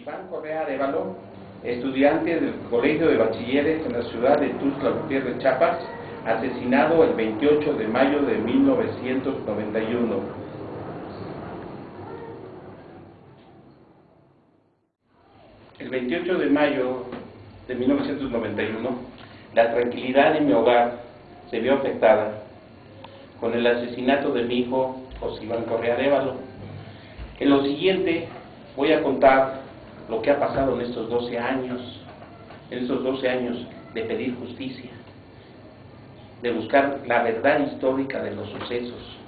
Iván Correa Arevalo, estudiante del Colegio de Bachilleres en la ciudad de Tuxtla Gutiérrez, Chiapas, asesinado el 28 de mayo de 1991. El 28 de mayo de 1991, la tranquilidad de mi hogar se vio afectada con el asesinato de mi hijo José Iván Correa Arevalo. En lo siguiente voy a contar lo que ha pasado en estos 12 años, en estos 12 años de pedir justicia, de buscar la verdad histórica de los sucesos.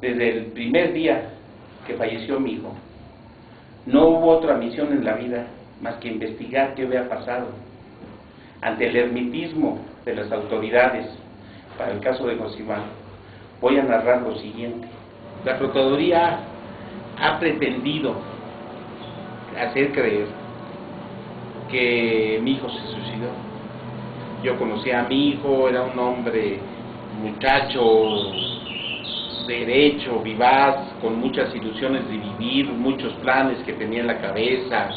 Desde el primer día que falleció mi hijo, no hubo otra misión en la vida más que investigar qué había pasado. Ante el hermitismo de las autoridades, para el caso de Iván, voy a narrar lo siguiente. La Procuraduría ha pretendido hacer creer que mi hijo se suicidó. Yo conocí a mi hijo, era un hombre, muchacho, derecho, vivaz, con muchas ilusiones de vivir, muchos planes que tenía en la cabeza,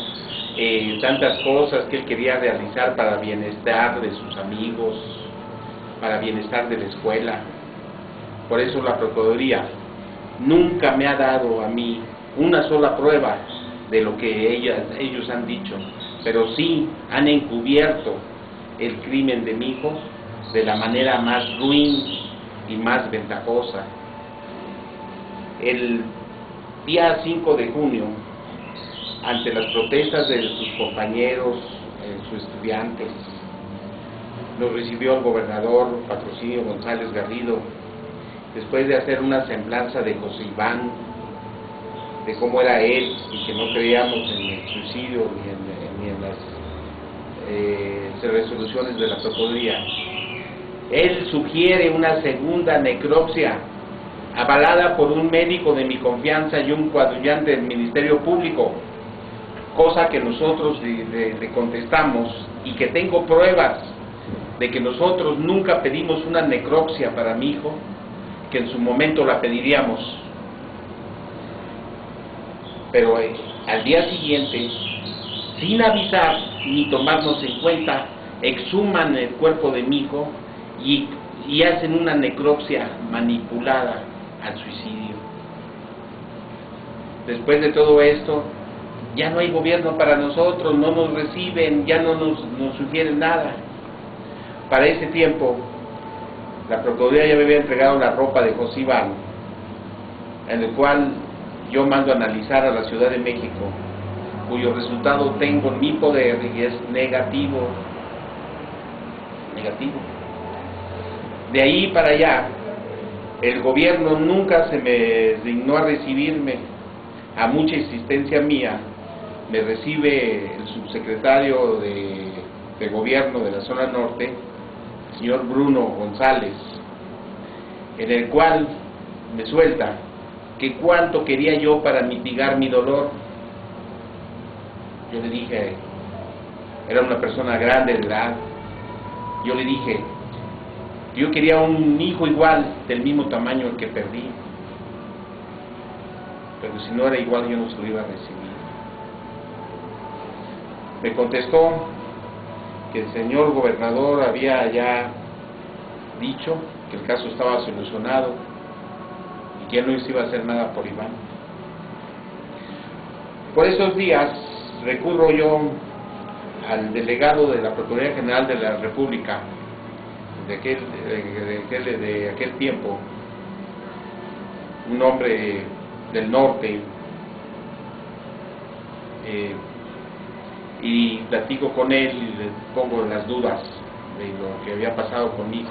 eh, tantas cosas que él quería realizar para bienestar de sus amigos, para bienestar de la escuela. Por eso la Procuraduría nunca me ha dado a mí una sola prueba de lo que ellos han dicho, pero sí han encubierto el crimen de mi hijo de la manera más ruin y más ventajosa. El día 5 de junio, ante las protestas de sus compañeros, eh, sus estudiantes, nos recibió el gobernador Patrocinio González Garrido, después de hacer una semblanza de José Iván, de cómo era él y que no creíamos en el suicidio ni en, las eh, resoluciones de la Procuraduría. Él sugiere una segunda necropsia avalada por un médico de mi confianza y un coadyuvante del Ministerio Público, cosa que nosotros le contestamos y que tengo pruebas de que nosotros nunca pedimos una necropsia para mi hijo, que en su momento la pediríamos. Pero eh, al día siguiente, sin avisar ni tomarnos en cuenta, exhuman el cuerpo de mi hijo y, y hacen una necropsia manipulada al suicidio. Después de todo esto, ya no hay gobierno para nosotros, no nos reciben, ya no nos, nos sugieren nada para ese tiempo, la Procuraduría ya me había entregado la ropa de José Iván, en el cual yo mando a analizar a la Ciudad de México, cuyo resultado tengo en mi poder y es negativo. Negativo. De ahí para allá, el gobierno nunca se me dignó a recibirme, a mucha insistencia mía, me recibe el subsecretario de, gobierno de la zona norte, señor Bruno González, en el cual me suelta que cuánto quería yo para mitigar mi dolor. Yo le dije, era una persona grande de edad, yo le dije, yo quería un hijo igual, del mismo tamaño que perdí, pero si no era igual yo no se lo iba a recibir. Me contestó que el señor gobernador había ya dicho que el caso estaba solucionado que no iba a hacer nada por Iván. Por esos días recurro yo al delegado de la Procuraduría General de la República de aquel, de, aquel, tiempo, un hombre del norte, eh, y platico con él y le pongo las dudas de lo que había pasado conmigo.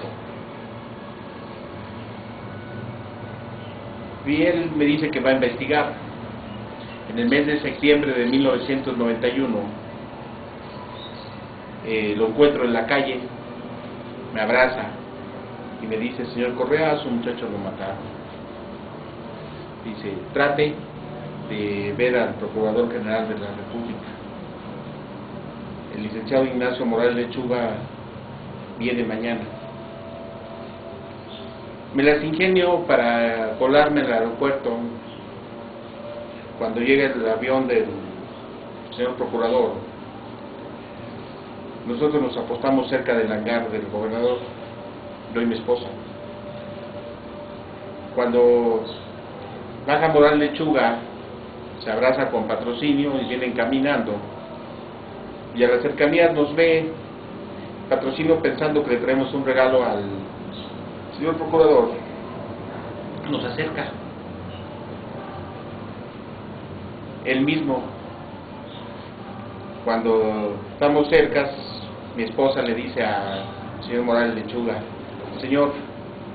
Y él me dice que va a investigar. En el mes de septiembre de 1991 eh, lo encuentro en la calle, me abraza y me dice, señor Correa, su muchacho lo mataron. Dice, trate de ver al Procurador General de la República el licenciado Ignacio Morales Lechuga viene mañana. Me las ingenio para colarme al aeropuerto cuando llegue el avión del señor procurador, nosotros nos apostamos cerca del hangar del gobernador, yo y mi esposa. Cuando baja Moral Lechuga, se abraza con patrocinio y vienen caminando. Y a la cercanía nos ve patrocinio pensando que le traemos un regalo al señor procurador. Nos acerca. Él mismo, cuando estamos cerca, mi esposa le dice al señor Morales Lechuga, Señor,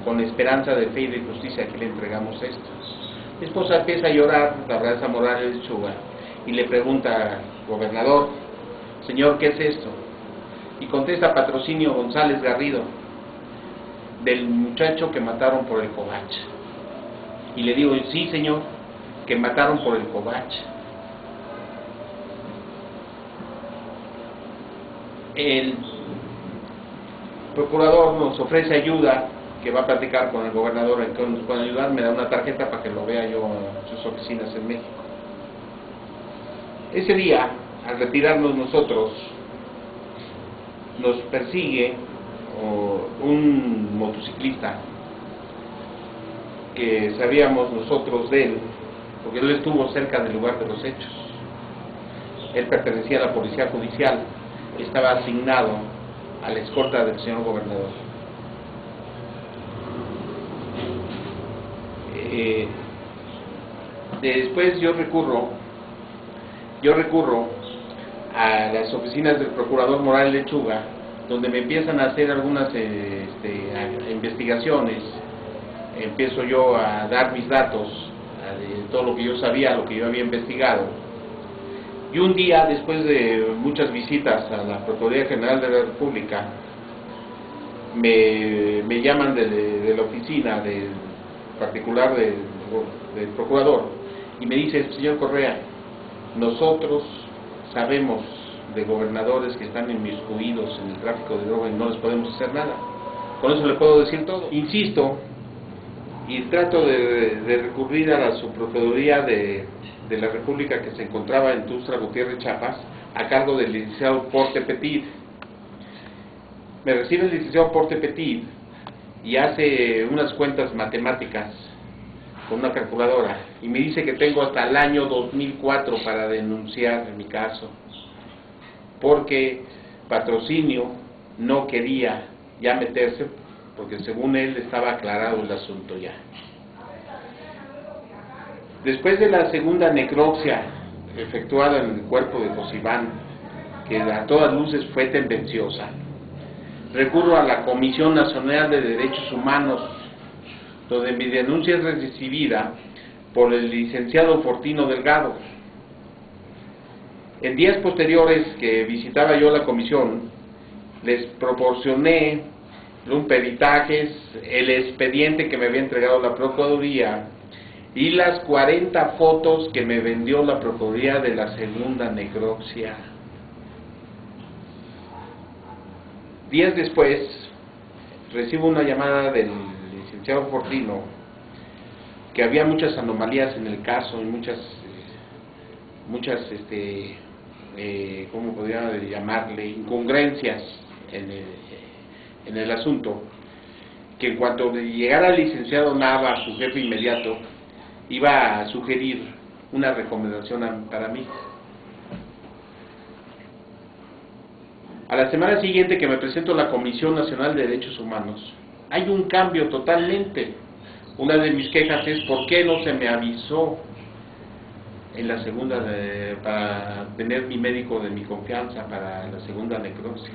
con esperanza de fe y de justicia que le entregamos esto. Mi esposa empieza a llorar, la abraza Morales Lechuga y le pregunta, gobernador, Señor, ¿qué es esto? Y contesta Patrocinio González Garrido, del muchacho que mataron por el Covach. Y le digo, sí, señor, que mataron por el Covach. el procurador nos ofrece ayuda, que va a platicar con el gobernador, en que nos puede ayudar, me da una tarjeta para que lo vea yo en sus oficinas en México. Ese día, al retirarnos nosotros, nos persigue un motociclista que sabíamos nosotros de él, porque él estuvo cerca del lugar de los hechos. Él pertenecía a la policía judicial estaba asignado a la escolta del señor gobernador. Eh, después yo recurro, yo recurro a las oficinas del procurador Moral Lechuga, donde me empiezan a hacer algunas este, investigaciones, empiezo yo a dar mis datos de todo lo que yo sabía, lo que yo había investigado, y un día, después de muchas visitas a la Procuraduría General de la República, me, llaman de, la oficina del particular del, procurador y me dice, señor Correa, nosotros sabemos de gobernadores que están inmiscuidos en el tráfico de droga y no les podemos hacer nada. Con eso le puedo decir todo. Insisto y trato de, recurrir a la subprocuraduría de de la República que se encontraba en Tustra Gutiérrez Chiapas, a cargo del licenciado Porte Petit. Me recibe el licenciado Porte Petit y hace unas cuentas matemáticas con una calculadora y me dice que tengo hasta el año 2004 para denunciar mi caso, porque patrocinio no quería ya meterse, porque según él estaba aclarado el asunto ya. Después de la segunda necropsia efectuada en el cuerpo de Josibán, que a todas luces fue tendenciosa, recurro a la Comisión Nacional de Derechos Humanos, donde mi denuncia es recibida por el licenciado Fortino Delgado. En días posteriores que visitaba yo la comisión, les proporcioné un peritajes, el expediente que me había entregado la Procuraduría y las 40 fotos que me vendió la Procuraduría de la segunda necropsia. Días después, recibo una llamada del licenciado Fortino que había muchas anomalías en el caso y muchas, muchas, este, eh, ¿cómo podría llamarle? Incongruencias en el, en el asunto. Que en cuanto llegara el licenciado Nava, su jefe inmediato, iba a sugerir una recomendación para mí. A la semana siguiente que me presento a la Comisión Nacional de Derechos Humanos, hay un cambio totalmente. Una de mis quejas es por qué no se me avisó en la segunda para tener mi médico de mi confianza para la segunda necropsia.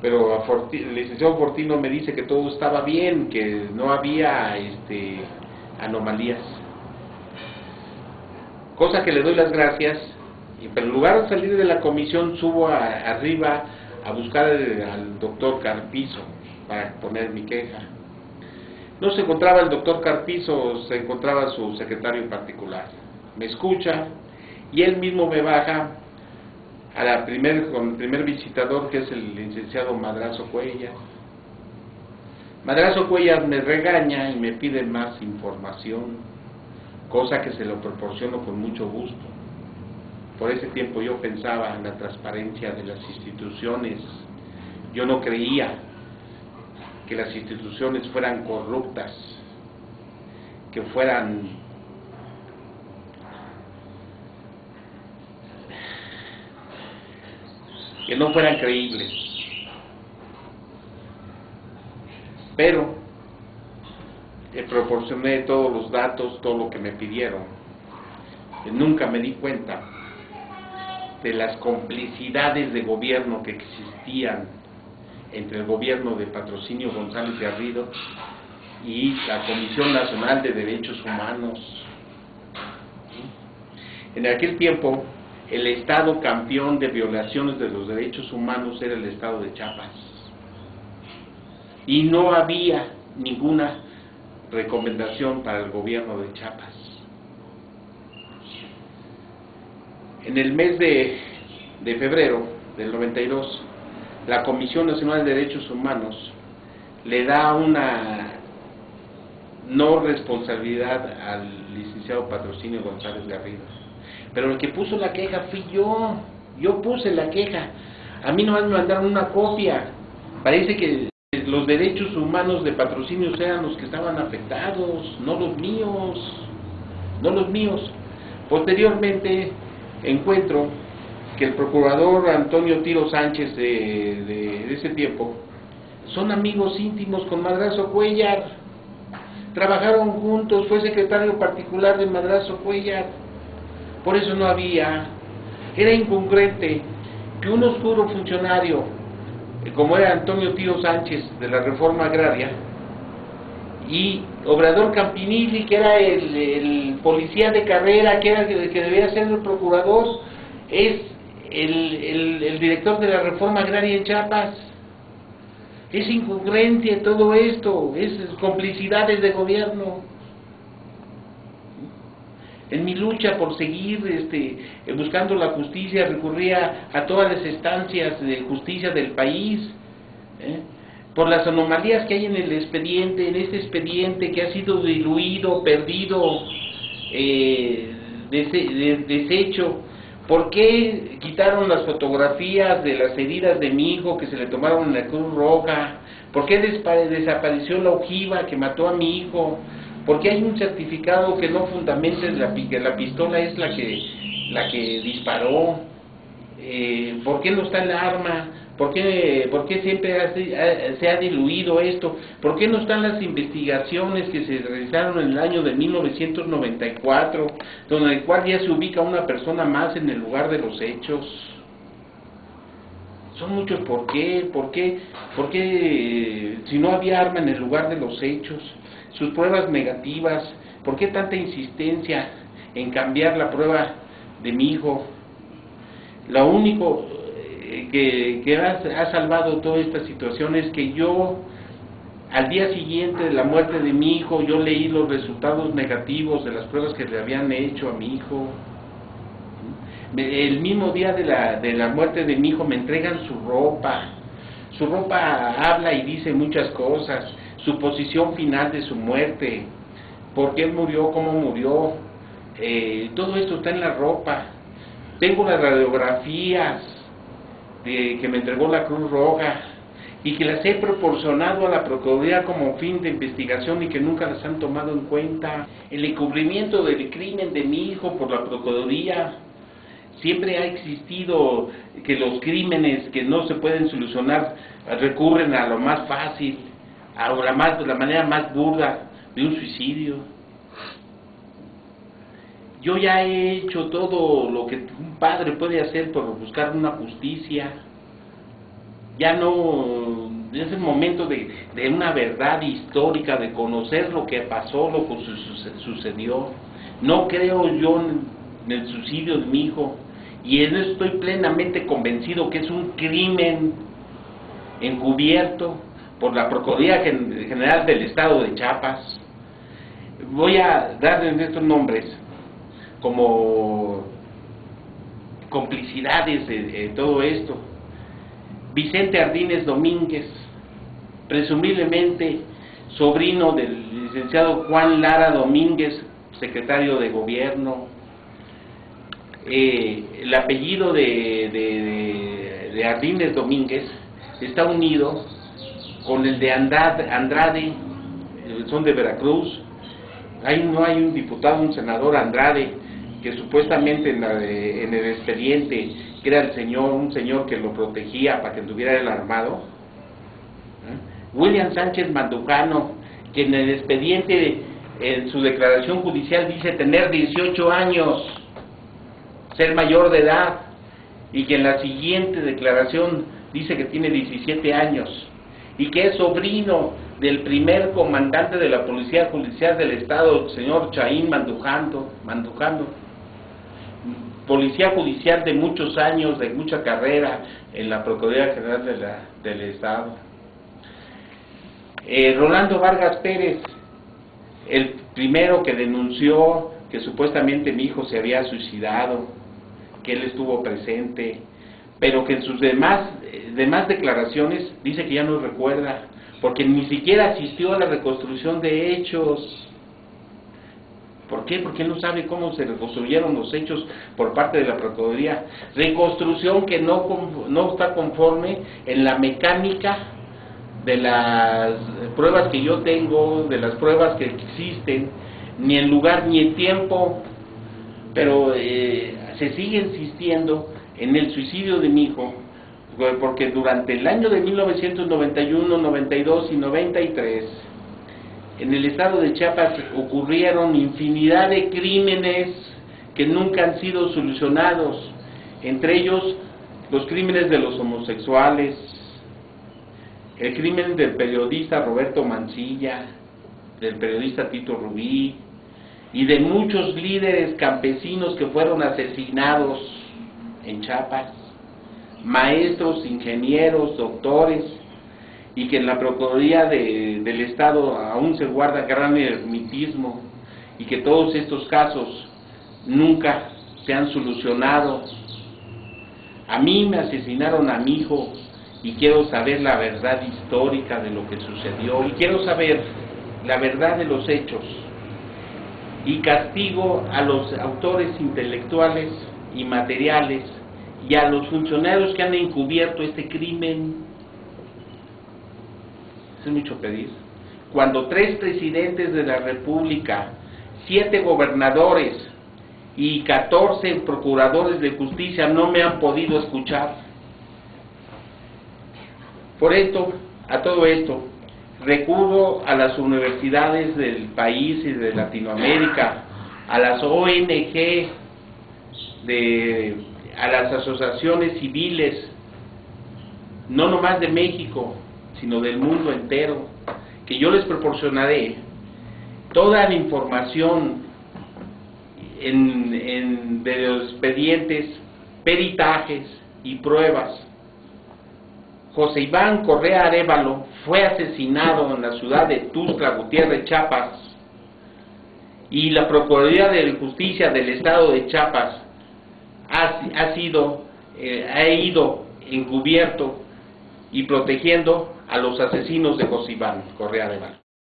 Pero el licenciado Fortino me dice que todo estaba bien, que no había este, anomalías. Cosa que le doy las gracias, y, pero en lugar de salir de la comisión subo arriba a buscar al doctor Carpizo para poner mi queja. No se encontraba el doctor Carpizo, se encontraba su secretario particular. Me escucha y él mismo me baja a la primer, con el primer visitador que es el licenciado Madrazo Cuellas Madrazo Cuellas me regaña y me pide más información, cosa que se lo proporciono con mucho gusto. por ese tiempo yo pensaba en la transparencia de las instituciones. Yo no creía que las instituciones fueran corruptas, que fueran que no fueran creíbles. Pero le proporcioné todos los datos, todo lo que me pidieron. Nunca me di cuenta de las complicidades de gobierno que existían entre el gobierno de Patrocinio González Garrido y la Comisión Nacional de Derechos Humanos. En aquel tiempo, el Estado campeón de violaciones de los derechos humanos era el Estado de Chiapas. Y no había ninguna recomendación para el gobierno de Chiapas. En el mes de, de febrero del 92, la Comisión Nacional de Derechos Humanos le da una no responsabilidad al licenciado Patrocinio González Garrido. Pero el que puso la queja fui yo, yo puse la queja. A mí nomás me mandaron una copia. Parece que los derechos humanos de patrocinio eran los que estaban afectados, no los míos, no los míos. Posteriormente encuentro que el procurador Antonio Tiro Sánchez de, ese tiempo son amigos íntimos con Madrazo Cuellar, trabajaron juntos, fue secretario particular de Madrazo Cuellar, por eso no había, era incongruente que un oscuro funcionario, eh, como era Antonio Tiro Sánchez de la Reforma Agraria, y Obrador Campinilli, que era el, policía de carrera, que, era, que debía ser el procurador, es el, el, director de la reforma agraria en Chiapas. Es incongruencia todo esto, es complicidades de gobierno. En mi lucha por seguir este, buscando la justicia recurría a todas las estancias de justicia del país, ¿eh? por las anomalías que hay en el expediente, en este expediente que ha sido diluido, perdido, eh, deshecho ¿Por qué quitaron las fotografías de las heridas de mi hijo que se le tomaron en la Cruz Roja? ¿Por qué desapareció la ojiva que mató a mi hijo? ¿Por qué hay un certificado que no fundamenta la, que la pistola es la que, la que disparó? Eh, ¿Por qué no está el arma? ¿Por qué, por qué siempre se ha diluido esto? ¿Por qué no están las investigaciones que se realizaron en el año de 1994, donde el cual ya se ubica una persona más en el lugar de los hechos? Son muchos por qué, por qué, por qué si no había arma en el lugar de los hechos, sus pruebas negativas, por qué tanta insistencia en cambiar la prueba de mi hijo. Lo único, que, ha, salvado toda esta situación es que yo, al día siguiente de la muerte de mi hijo, yo leí los resultados negativos de las pruebas que le habían hecho a mi hijo. El mismo día de la, de la muerte de mi hijo me entregan su ropa. Su ropa habla y dice muchas cosas. Su posición final de su muerte. ¿Por qué murió? ¿Cómo murió? Eh, todo esto está en la ropa. Tengo las radiografías que me entregó la Cruz Roja y que las he proporcionado a la Procuraduría como fin de investigación y que nunca las han tomado en cuenta. El encubrimiento del crimen de mi hijo por la Procuraduría. Siempre ha existido que los crímenes que no se pueden solucionar recurren a lo más fácil, a la, más, la manera más burda de un suicidio. Yo ya he hecho todo lo que un padre puede hacer por buscar una justicia. Ya no es el momento de, una verdad histórica, de conocer lo que pasó, lo que sucedió. No creo yo en el suicidio de mi hijo y en eso estoy plenamente convencido que es un crimen encubierto por la Procuraduría General del Estado de Chiapas. Voy a darles estos nombres como complicidades de, todo esto. Vicente Ardínez Domínguez, presumiblemente sobrino del licenciado Juan Lara Domínguez, secretario de gobierno. eh, el apellido de, de, de Ardínez Domínguez está unido con el de Andrade, Andrade son de Veracruz. Ahí no hay un diputado, un senador Andrade, que supuestamente en, en el expediente, que era el señor, un señor que lo protegía para que tuviera el armado. ¿Eh? William Sánchez Mandujano, que en el expediente, en su declaración judicial, dice tener 18 años, ser mayor de edad, y que en la siguiente declaración dice que tiene 17 años y que es sobrino del primer comandante de la Policía Judicial del Estado, el señor Chaín Mandujando, Mandujando, policía judicial de muchos años, de mucha carrera en la Procuraduría General de la, del Estado. Eh, Rolando Vargas Pérez, el primero que denunció que supuestamente mi hijo se había suicidado, que él estuvo presente, pero que en sus demás, eh, demás declaraciones dice que ya no recuerda, porque ni siquiera asistió a la reconstrucción de hechos. ¿Por qué? Porque no sabe cómo se reconstruyeron los hechos por parte de la Procuraduría. Reconstrucción que no, no está conforme en la mecánica de las pruebas que yo tengo, de las pruebas que existen, ni en lugar ni en tiempo, pero eh, se sigue insistiendo en el suicidio de mi hijo, porque durante el año de 1991, 92 y 93, en el estado de Chiapas ocurrieron infinidad de crímenes que nunca han sido solucionados, entre ellos los crímenes de los homosexuales, el crimen del periodista Roberto Mancilla, del periodista Tito Rubí y de muchos líderes campesinos que fueron asesinados en Chiapas, maestros, ingenieros, doctores, y que en la Procuraduría del Estado aún se guarda gran ermitismo, y que todos estos casos nunca se han solucionado. A mí me asesinaron a mi hijo y quiero saber la verdad histórica de lo que sucedió y quiero saber la verdad de los hechos y castigo a los autores intelectuales y materiales y a los funcionarios que han encubierto este crimen. Es mucho pedir. Cuando tres presidentes de la República, siete gobernadores y catorce procuradores de justicia no me han podido escuchar. Por esto, a todo esto, recurro a las universidades del país y de Latinoamérica, a las ONG de a las asociaciones civiles, no nomás de México, sino del mundo entero, que yo les proporcionaré toda la información de los expedientes, peritajes y pruebas. José Iván Correa Arevalo fue asesinado en la ciudad de Tuzla, Gutiérrez, Chiapas, y la Procuraduría de Justicia del Estado de Chiapas ha, sido, eh, ha ido encubierto y protegiendo a los asesinos de José Correa de Val.